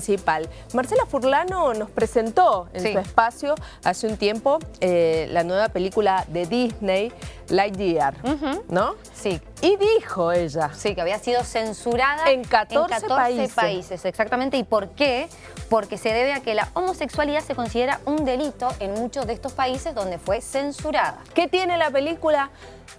principal. Marcela Furlano nos presentó en Sí. su espacio hace un tiempo eh, la nueva película de Disney, Lightyear, Ujú. ¿no? Sí, Y dijo ella, sí, que había sido censurada En 14 países. países, exactamente. ¿Y por qué? Porque se debe a que la homosexualidad se considera un delito en muchos de estos países donde fue censurada. ¿qué tiene la película?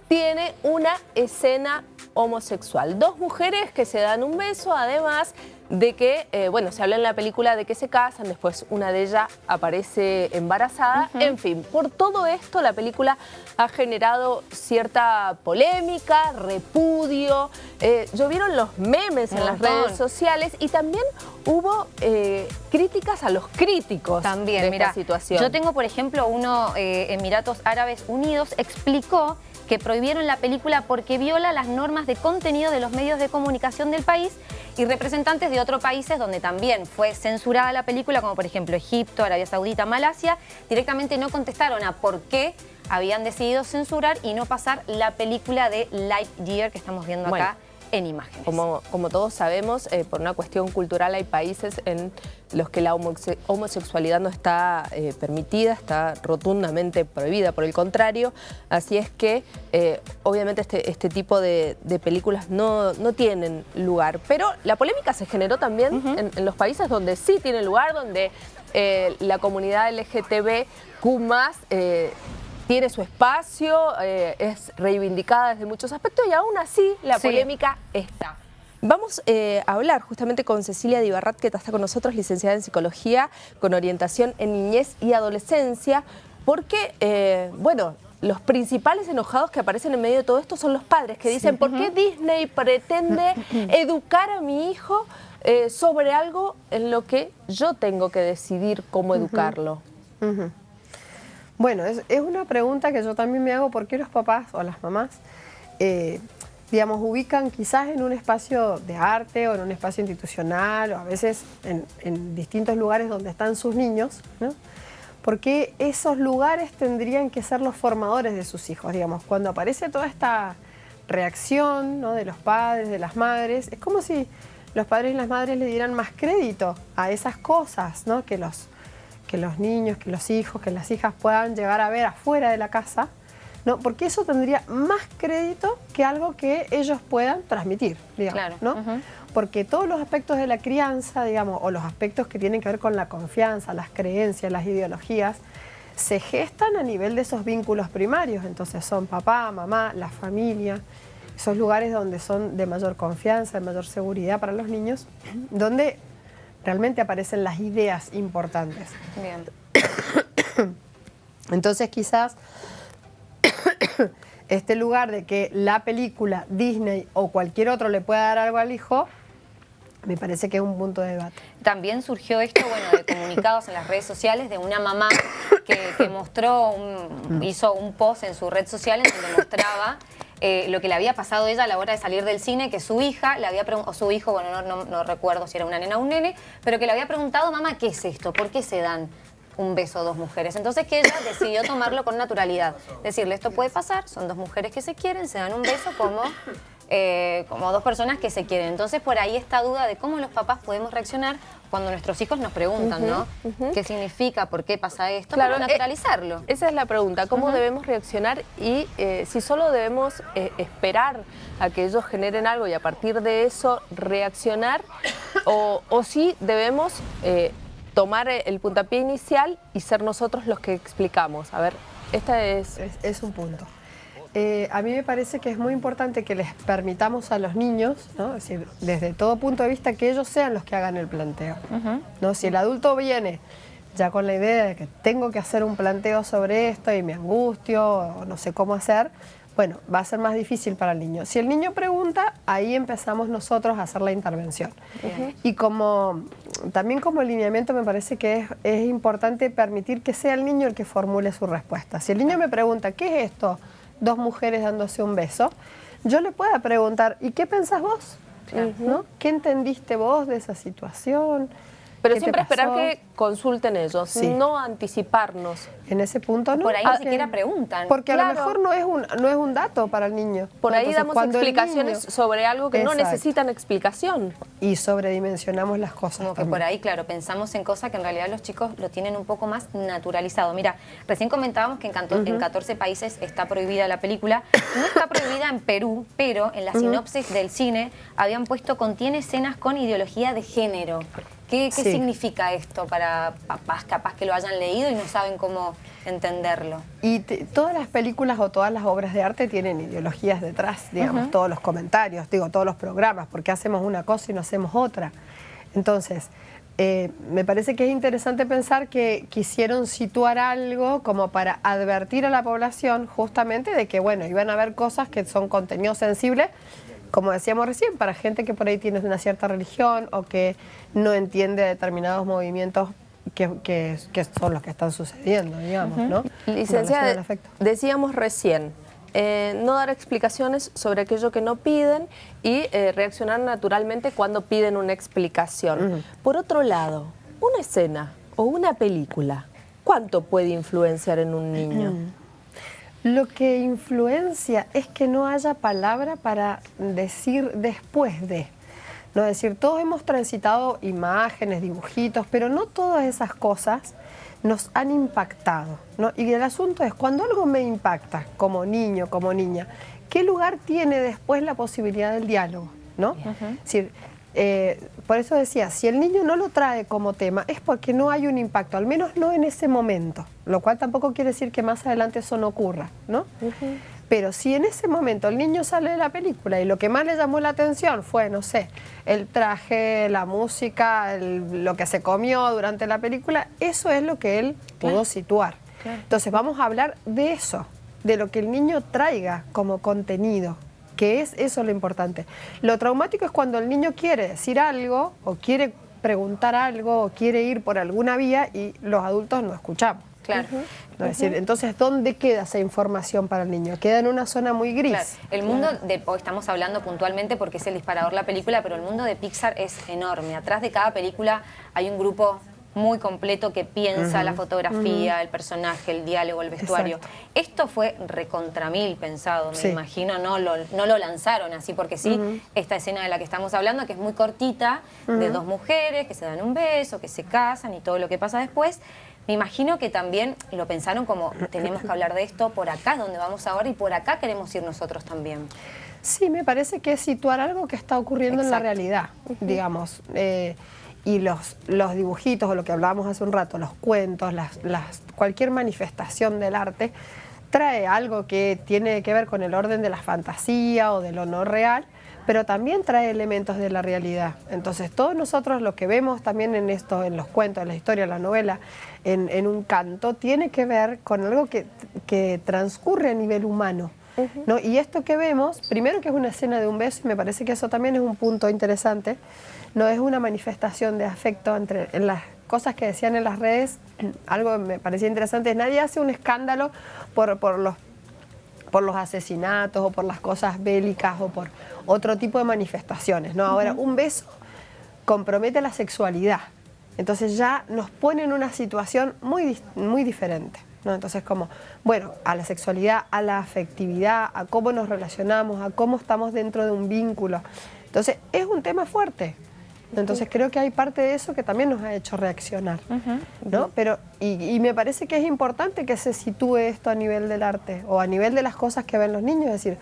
Tiene una escena homosexual. Dos mujeres que se dan un beso, además de que, eh, bueno, se habla en la película de que se casan, después una de ellas aparece embarazada. En fin, por todo esto la película ha generado cierta polémica, repudio, eh, llovieron los memes en las redes sociales y también hubo eh, críticas a los críticos También, de mira, esta situación. yo tengo, por ejemplo, uno, eh, Emiratos Árabes Unidos, explicó que prohibieron la película porque viola las normas de contenido de los medios de comunicación del país y representantes de otros países donde también fue censurada la película, como por ejemplo Egipto, Arabia Saudita, Malasia, directamente no contestaron a por qué habían decidido censurar y no pasar la película de Lightyear que estamos viendo Bueno. En imágenes. Como, como todos sabemos, eh, por una cuestión cultural hay países en los que la homosexualidad no está eh, permitida, está rotundamente prohibida, por el contrario. Así es que, eh, obviamente, este, este tipo de, de películas no, no tienen lugar. Pero la polémica se generó también en, en los países donde sí tiene lugar, donde eh, la comunidad LGTBQ+, eh, tiene su espacio, eh, es reivindicada desde muchos aspectos y aún así la Sí. polémica está. Vamos eh, a hablar justamente con Cecilia Dibarrat, que está con nosotros, licenciada en Psicología, con orientación en niñez y adolescencia, porque, eh, bueno, los principales enojados que aparecen en medio de todo esto son los padres, que dicen, ¿por qué Disney pretende educar a mi hijo eh, sobre algo en lo que yo tengo que decidir cómo educarlo? Ujú. Bueno, es, una pregunta que yo también me hago, ¿por qué los papás o las mamás, eh, digamos, ubican quizás en un espacio de arte o en un espacio institucional o a veces en, distintos lugares donde están sus niños, ¿no? Porque esos lugares tendrían que ser los formadores de sus hijos, digamos, cuando aparece toda esta reacción ¿no? de los padres, de las madres, es como si los padres y las madres le dieran más crédito a esas cosas, ¿no? Que los, que los niños, que los hijos, que las hijas puedan llegar a ver afuera de la casa, ¿no? porque eso tendría más crédito que algo que ellos puedan transmitir, digamos, Claro, ¿no? Porque todos los aspectos de la crianza, digamos, o los aspectos que tienen que ver con la confianza, las creencias, las ideologías, se gestan a nivel de esos vínculos primarios. Entonces son papá, mamá, la familia, esos lugares donde son de mayor confianza, de mayor seguridad para los niños, donde realmente aparecen las ideas importantes. Bien. Entonces quizás este lugar de que la película, Disney o cualquier otro le pueda dar algo al hijo, me parece que es un punto de debate. También surgió esto, bueno, de comunicados en las redes sociales de una mamá que, que mostró, un- hizo un post en su red social en donde mostraba eh, lo que le había pasado a ella a la hora de salir del cine, que su hija le había o su hijo, bueno, no, recuerdo si era una nena o un nene, pero que le había preguntado, mamá, ¿qué es esto? ¿Por qué se dan un beso dos mujeres? Entonces que ella decidió tomarlo con naturalidad. Decirle, esto puede pasar, son dos mujeres que se quieren, se dan un beso como... eh, como dos personas que se quieren. Entonces, por ahí esta duda de cómo los papás podemos reaccionar cuando nuestros hijos nos preguntan, ¿no? ¿Qué significa? ¿Por qué pasa esto? Claro, Para eh, naturalizarlo. Esa es la pregunta, ¿cómo debemos reaccionar y eh, si solo debemos eh, esperar a que ellos generen algo y a partir de eso reaccionar o, o si debemos eh, tomar el puntapié inicial y ser nosotros los que explicamos? A ver, esta es... Es, es un punto. Eh, a mí me parece que es muy importante que les permitamos a los niños, ¿no? es decir, desde todo punto de vista, que ellos sean los que hagan el planteo. ¿no? Si el adulto viene ya con la idea de que tengo que hacer un planteo sobre esto y me angustio o no sé cómo hacer, bueno, va a ser más difícil para el niño. Si el niño pregunta, ahí empezamos nosotros a hacer la intervención. Y como también como lineamiento me parece que es, es importante permitir que sea el niño el que formule su respuesta. Si el niño me pregunta, ¿qué es esto? Dos mujeres dándose un beso. Yo le puedo preguntar, ¿y qué pensás vos? ¿No? ¿Qué entendiste vos de esa situación? Pero ¿Qué te siempre esperar que consulten ellos, Sí. no anticiparnos. En ese punto no. Por ahí ni porque- siquiera preguntan. Porque a lo mejor no es, un, no es un dato para el niño. Por ahí damos explicaciones niño- sobre algo que no necesitan explicación. Y sobredimensionamos las cosas. Como que por ahí, claro, pensamos en cosas que en realidad los chicos lo tienen un poco más naturalizado. Mira, recién comentábamos que en, canto- en 14 países está prohibida la película. No está prohibida en Perú, pero en la sinopsis del cine habían puesto contiene escenas con ideología de género. ¿Qué, qué Sí. significa esto para papás capaz que lo hayan leído y no saben cómo entenderlo? Y te- todas las películas o todas las obras de arte tienen ideologías detrás, digamos, todos los comentarios, digo, todos los programas, porque hacemos una cosa y no hacemos otra. Entonces, eh, me parece que es interesante pensar que quisieron situar algo como para advertir a la población justamente de que, bueno, iban a haber cosas que son contenidos sensibles, como decíamos recién, para gente que por ahí tiene una cierta religión o que no entiende determinados movimientos que, que- que son los que están sucediendo, digamos, ¿no? En Licenciada, decíamos recién, eh, no dar explicaciones sobre aquello que no piden y eh, reaccionar naturalmente cuando piden una explicación. Por otro lado, una escena o una película, ¿cuánto puede influenciar en un niño? Lo que influencia es que no haya palabra para decir después de. No es decir, todos hemos transitado imágenes, dibujitos, pero no todas esas cosas nos han impactado. ¿no? Y el asunto es, cuando algo me impacta, como niño, como niña, ¿qué lugar tiene después la posibilidad del diálogo? ¿no? Es decir, eh, por eso decía, si el niño no lo trae como tema, es porque no hay un impacto, al menos no en ese momento, lo cual tampoco quiere decir que más adelante eso no ocurra, ¿no? Pero si en ese momento el niño sale de la película y lo que más le llamó la atención fue, no sé, el traje, la música, el- lo que se comió durante la película, eso es lo que él pudo situar. Entonces vamos a hablar de eso, de lo que el niño traiga como contenido, que es eso lo importante. Lo traumático es cuando el niño quiere decir algo o quiere preguntar algo o quiere ir por alguna vía y los adultos no escuchamos. Claro. ¿no? Es decir, entonces, ¿dónde queda esa información para el niño? Queda en una zona muy gris. Claro, el mundo de, hoy estamos hablando puntualmente porque es el disparador la película, pero el mundo de Pixar es enorme. Atrás de cada película hay un grupo muy completo que piensa la fotografía, el personaje, el diálogo, el vestuario. Exacto. Esto fue recontra mil pensado, me Sí. imagino, no lo, no lo lanzaron así porque sí, esta escena de la que estamos hablando, que es muy cortita, de dos mujeres que se dan un beso, que se casan y todo lo que pasa después, me imagino que también lo pensaron como, tenemos que hablar de esto, por acá es donde vamos ahora y por acá queremos ir nosotros también. Sí, me parece que es situar algo que está ocurriendo en la realidad, digamos. eh, y los, los dibujitos, o lo que hablábamos hace un rato, los cuentos, las, las, cualquier manifestación del arte, trae algo que tiene que ver con el orden de la fantasía o de lo no real, pero también trae elementos de la realidad. Entonces, todos nosotros lo que vemos también en esto, en los cuentos, en la historia, en la novela, en, en un canto, tiene que ver con algo que, que transcurre a nivel humano. ¿No? Y esto que vemos, primero que es una escena de un beso, y me parece que eso también es un punto interesante, no es una manifestación de afecto entre en las cosas que decían en las redes, algo que me parecía interesante, es nadie hace un escándalo por, por los por los asesinatos o por las cosas bélicas o por otro tipo de manifestaciones. ¿no? Ahora, un beso compromete la sexualidad. Entonces ya nos pone en una situación muy, muy diferente. ¿No? Entonces como, bueno, a la sexualidad, a la afectividad, a cómo nos relacionamos, a cómo estamos dentro de un vínculo. Entonces es un tema fuerte. Entonces creo que hay parte de eso que también nos ha hecho reaccionar. ¿no? Pero, y, y me parece que es importante que se sitúe esto a nivel del arte o a nivel de las cosas que ven los niños. Es decir,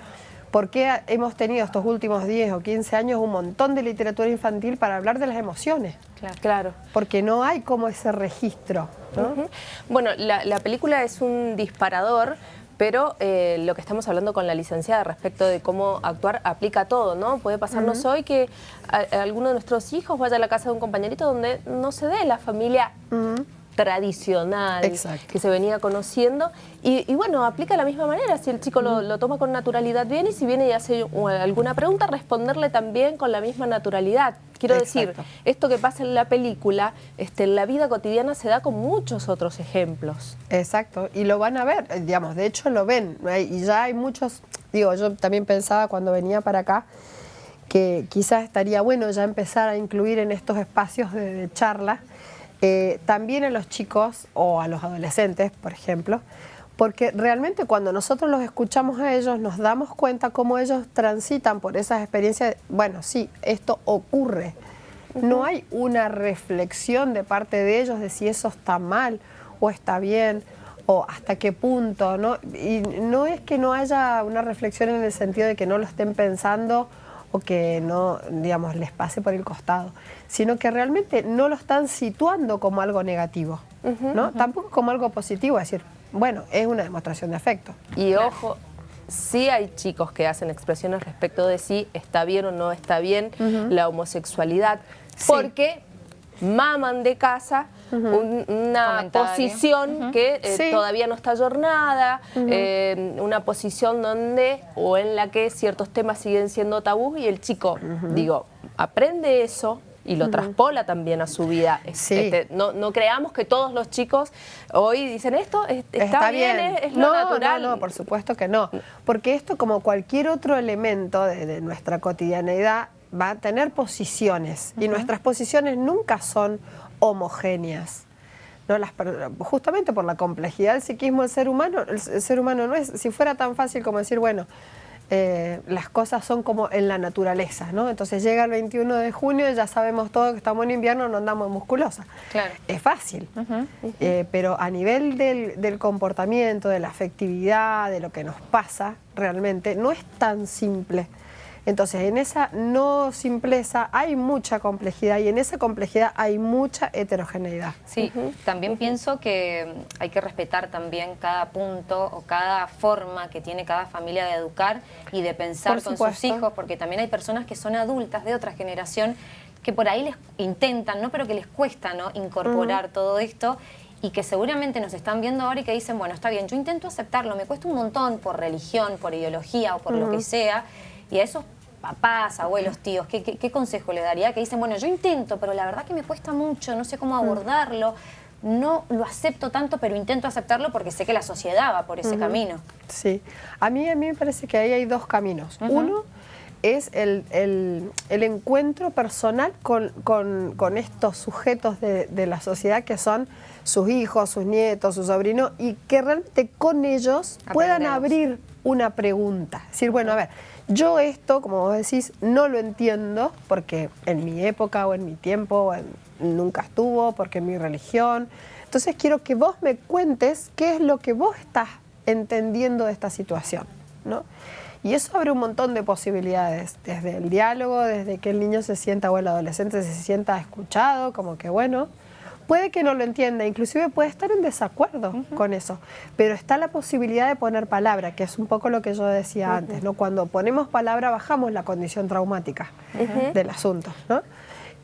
¿por qué hemos tenido estos últimos 10 o 15 años un montón de literatura infantil para hablar de las emociones? Claro. Porque no hay como ese registro. Bueno, la, la película es un disparador, pero eh, lo que estamos hablando con la licenciada respecto de cómo actuar aplica todo, ¿no? Puede pasarnos hoy que a- a alguno de nuestros hijos vaya a la casa de un compañerito donde no se dé la familia tradicional Exacto. que se venía conociendo y, y bueno, aplica de la misma manera, si el chico lo, lo toma con naturalidad bien y si viene y hace uh, alguna pregunta, responderle también con la misma naturalidad. Quiero decir, esto que pasa en la película, este, en la vida cotidiana se da con muchos otros ejemplos. Exacto, y lo van a ver, eh, digamos, de hecho lo ven, y ya hay muchos, digo, yo también pensaba cuando venía para acá, que quizás estaría bueno ya empezar a incluir en estos espacios de, charla, eh, también a los chicos o a los adolescentes, por ejemplo, porque realmente cuando nosotros los escuchamos a ellos nos damos cuenta cómo ellos transitan por esas experiencias, bueno, sí, esto ocurre. No hay una reflexión de parte de ellos de si eso está mal o está bien o hasta qué punto, ¿no? Y no es que no haya una reflexión en el sentido de que no lo estén pensando o que no, digamos, les pase por el costado, sino que realmente no lo están situando como algo negativo, ¿no? Tampoco como algo positivo, es decir, bueno, es una demostración de afecto. Y ojo, sí hay chicos que hacen expresiones respecto de si está bien o no está bien la homosexualidad, porque maman de casa una posición que eh, todavía no está jornada, eh, una posición donde o en la que ciertos temas siguen siendo tabú y el chico, digo, aprende eso, y lo traspola también a su vida. Este, no, creamos que todos los chicos hoy dicen esto, está, bien, Es, lo natural. No, no, por supuesto que no. Porque esto, como cualquier otro elemento de, nuestra cotidianeidad, va a tener posiciones. Y nuestras posiciones nunca son homogéneas. ¿no? Las, justamente por la complejidad del psiquismo del ser humano, el ser humano no es, si fuera tan fácil como decir, bueno, eh, las cosas son como en la naturaleza, ¿no? Entonces llega el 21 de junio y ya sabemos todo que estamos en invierno, no andamos musculosa. Claro. Es fácil, eh, pero a nivel del, del, comportamiento, de la afectividad, de lo que nos pasa realmente, no es tan simple. Entonces, en esa no simpleza hay mucha complejidad y en esa complejidad hay mucha heterogeneidad. Sí, también pienso que hay que respetar también cada punto o cada forma que tiene cada familia de educar y de pensar con sus hijos, porque también hay personas que son adultas de otra generación que por ahí les intentan, ¿no? pero que les cuesta ¿no? incorporar todo esto y que seguramente nos están viendo ahora y que dicen, bueno, está bien, yo intento aceptarlo, me cuesta un montón por religión, por ideología o por lo que sea, y a esos papás, abuelos, tíos, ¿qué, consejo le daría? Que dicen, bueno, yo intento, pero la verdad que me cuesta mucho, no sé cómo mm. abordarlo, no lo acepto tanto, pero intento aceptarlo porque sé que la sociedad va por ese camino. Sí, a mí, a mí me parece que ahí hay dos caminos. Uno es el, encuentro personal con, estos sujetos de, de, la sociedad que son sus hijos, sus nietos, sus sobrinos, y que realmente con ellos puedan abrir una pregunta. Es decir, bueno, a ver, yo esto, como vos decís, no lo entiendo porque en mi época o en mi tiempo nunca estuvo, porque en mi religión. Entonces quiero que vos me cuentes qué es lo que vos estás entendiendo de esta situación. ¿no? Y eso abre un montón de posibilidades, desde el diálogo, desde que el niño se sienta o el adolescente se sienta escuchado, como que bueno, puede que no lo entienda, inclusive puede estar en desacuerdo con eso, pero está la posibilidad de poner palabra, que es un poco lo que yo decía antes, ¿no? Cuando ponemos palabra bajamos la condición traumática del asunto, ¿no?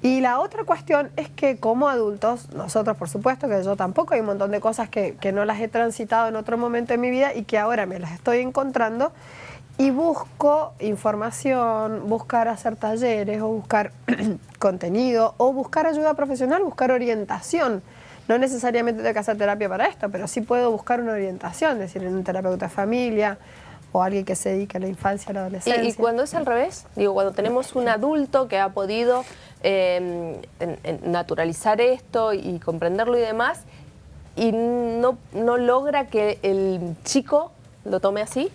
Y la otra cuestión es que como adultos, nosotros por supuesto que yo tampoco, hay un montón de cosas que, que no las he transitado en otro momento de mi vida y que ahora me las estoy encontrando, y busco información, buscar hacer talleres o buscar contenido o buscar ayuda profesional, buscar orientación. No necesariamente tengo que hacer terapia para esto, pero sí puedo buscar una orientación, es decir, en un terapeuta de familia o alguien que se dedique a la infancia, a la adolescencia. ¿Y, cuando es al revés? Digo, cuando tenemos un adulto que ha podido em, naturalizar esto y comprenderlo y demás, y no, no logra que el chico lo tome así,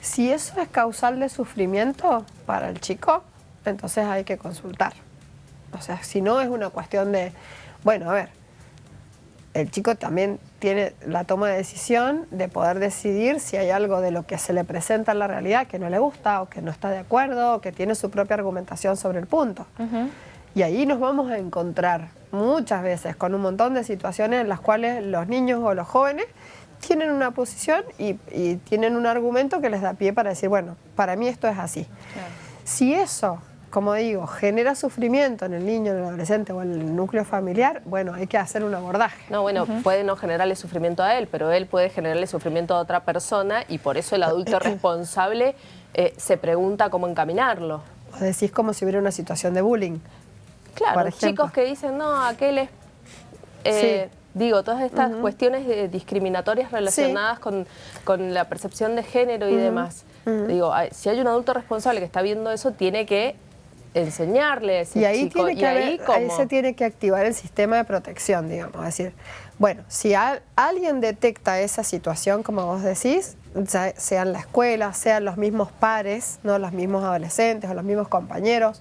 si eso es causal de sufrimiento para el chico, entonces hay que consultar. O sea, si no es una cuestión de, bueno, a ver, el chico también tiene la toma de decisión de poder decidir si hay algo de lo que se le presenta en la realidad que no le gusta o que no está de acuerdo o que tiene su propia argumentación sobre el punto. Y ahí nos vamos a encontrar muchas veces con un montón de situaciones en las cuales los niños o los jóvenes tienen una posición y, tienen un argumento que les da pie para decir, bueno, para mí esto es así. Si eso, como digo, genera sufrimiento en el niño, en el adolescente o en el núcleo familiar, bueno, hay que hacer un abordaje. No, bueno, puede no generarle sufrimiento a él, pero él puede generarle sufrimiento a otra persona y por eso el adulto responsable eh, se pregunta cómo encaminarlo. O decís como si hubiera una situación de bullying. Claro, chicos que dicen, no, aquel es... Eh, Digo, todas estas cuestiones discriminatorias relacionadas con, la percepción de género y demás. Digo, ay, si hay un adulto responsable que está viendo eso, tiene que enseñarle a ese Y ahí, chico. tiene que y ahí, haber- ahí ¿cómo? se tiene que activar el sistema de protección, digamos. Es decir, bueno, si al- alguien detecta esa situación, como vos decís, ya sea en la escuela, sean los mismos pares, no los mismos adolescentes o los mismos compañeros,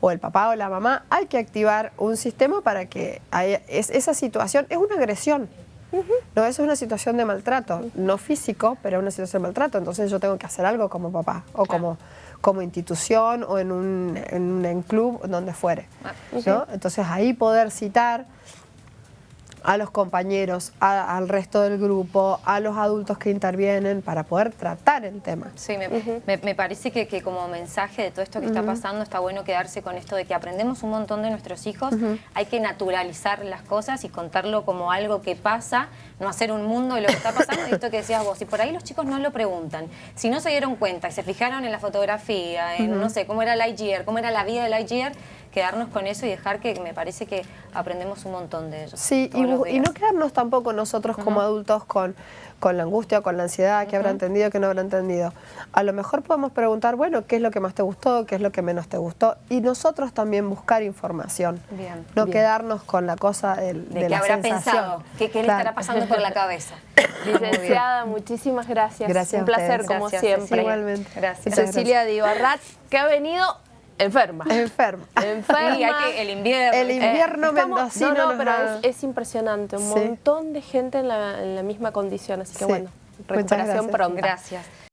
o el papá o la mamá, hay que activar un sistema para que haya- es- esa situación es una agresión. No, eso es una situación de maltrato, no físico, pero es una situación de maltrato. Entonces yo tengo que hacer algo como papá o como, como institución o en un, en un en club, donde fuere. ¿no? Entonces ahí poder citar a los compañeros, a- al resto del grupo, a los adultos que intervienen para poder tratar el tema. Sí, me, me- me parece que, que como mensaje de todo esto que está pasando está bueno quedarse con esto de que aprendemos un montón de nuestros hijos, hay que naturalizar las cosas y contarlo como algo que pasa, no hacer un mundo de lo que está pasando. Y esto que decías vos, y por ahí los chicos no lo preguntan, si no se dieron cuenta y se fijaron en la fotografía, en no sé, cómo era Lightyear, cómo era la vida de Lightyear, quedarnos con eso y dejar que me parece que aprendemos un montón de ellos. Sí, y, no quedarnos tampoco nosotros como adultos con, con la angustia, con la ansiedad, que habrá entendido, que no habrá entendido. A lo mejor podemos preguntar, bueno, ¿qué es lo que más te gustó? ¿Qué es lo que menos te gustó? Y nosotros también buscar información. Bien. No Bien. quedarnos con la cosa del, de, de la habrá sensación. pensado, qué, qué le Claro. estará pasando por la cabeza. Licenciada, muchísimas gracias. Gracias Un placer, como Gracias, siempre. Igualmente. Gracias. Cecilia Dibarrat, que ha venido enferma. Enferma. Hay que el invierno. El ¿viste? invierno estamos- mendocino No, no, pero es, es impresionante. Un Sí. montón de gente en la, en la misma condición. Así que Sí. bueno, recuperación gracias. pronta. Gracias.